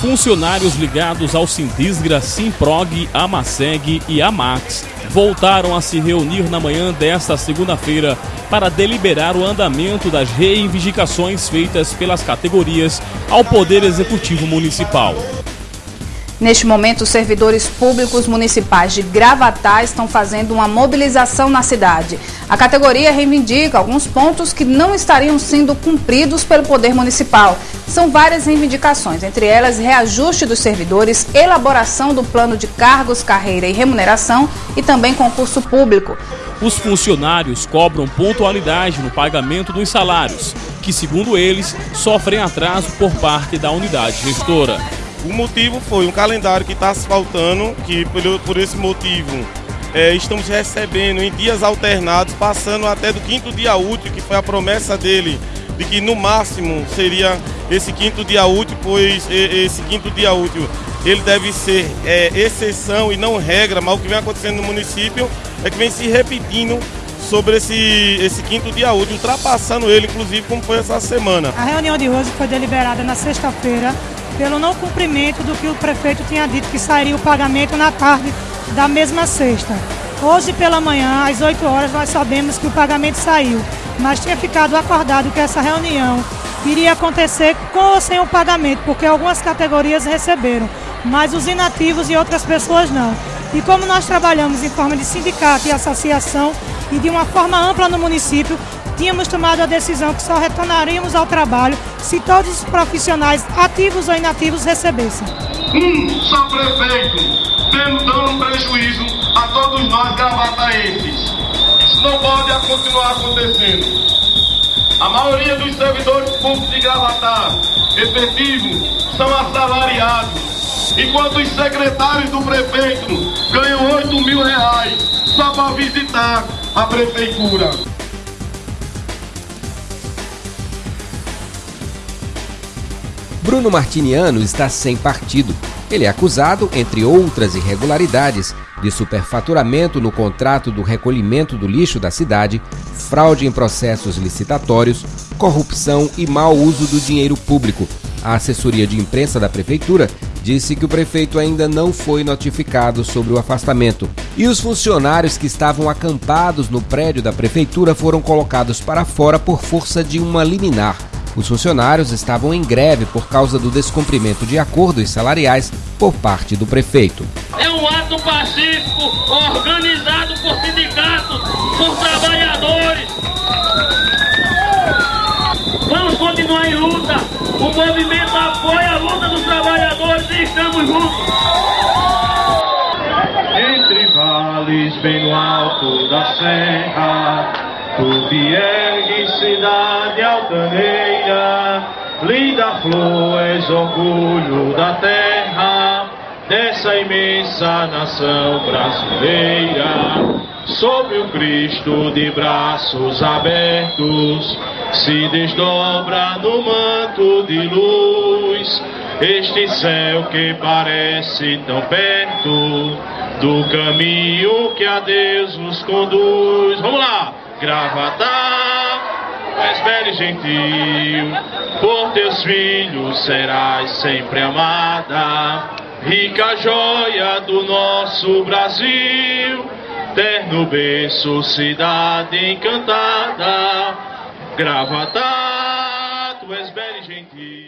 Funcionários ligados ao Sindisgra, Simprog, Amaseg e Amax voltaram a se reunir na manhã desta segunda-feira para deliberar o andamento das reivindicações feitas pelas categorias ao Poder Executivo Municipal. Neste momento, servidores públicos municipais de Gravatá estão fazendo uma mobilização na cidade. A categoria reivindica alguns pontos que não estariam sendo cumpridos pelo Poder Municipal. São várias reivindicações, entre elas reajuste dos servidores, elaboração do plano de cargos, carreira e remuneração e também concurso público. Os funcionários cobram pontualidade no pagamento dos salários, que, segundo eles, sofrem atraso por parte da unidade gestora. O motivo foi um calendário que está se faltando, que por, por esse motivo é, estamos recebendo em dias alternados, passando até do quinto dia útil, que foi a promessa dele, de que no máximo seria esse quinto dia útil, pois esse quinto dia útil ele deve ser é, exceção e não regra, mas o que vem acontecendo no município é que vem se repetindo sobre esse, esse quinto dia útil, ultrapassando ele, inclusive, como foi essa semana. A reunião de hoje foi deliberada na sexta-feira pelo não cumprimento do que o prefeito tinha dito que sairia o pagamento na tarde da mesma sexta. Hoje pela manhã, às 8 horas, nós sabemos que o pagamento saiu, mas tinha ficado acordado que essa reunião iria acontecer com ou sem o pagamento, porque algumas categorias receberam, mas os inativos e outras pessoas não. E como nós trabalhamos em forma de sindicato e associação e de uma forma ampla no município, tínhamos tomado a decisão que só retornaríamos ao trabalho se todos os profissionais, ativos ou inativos, recebessem. Um só prefeito, tendo dando um prejuízo a todos nós gravataenses. Não pode continuar acontecendo. A maioria dos servidores públicos de Gravatar, efetivos, são assalariados. Enquanto os secretários do prefeito ganham 8 mil reais só para visitar a prefeitura. Bruno Martiniano está sem partido. Ele é acusado, entre outras irregularidades, de superfaturamento no contrato do recolhimento do lixo da cidade, fraude em processos licitatórios, corrupção e mau uso do dinheiro público. A assessoria de imprensa da prefeitura disse que o prefeito ainda não foi notificado sobre o afastamento. E os funcionários que estavam acampados no prédio da prefeitura foram colocados para fora por força de uma liminar. Os funcionários estavam em greve por causa do descumprimento de acordos salariais por parte do prefeito. É um ato pacífico organizado por sindicatos, por trabalhadores. Vamos continuar em luta. O movimento apoia a luta dos trabalhadores e estamos juntos. Entre vales bem no alto da serra Tu te ergues, cidade altaneira, linda flor, és orgulho da terra, dessa imensa nação brasileira. Sob o Cristo de braços abertos, se desdobra no manto de luz, este céu que parece tão perto do caminho que a Deus nos conduz. Vamos lá! Gravatar, és e gentil, por teus filhos serás sempre amada, rica joia do nosso Brasil, terno berço, cidade encantada, Gravatar, tu és e gentil.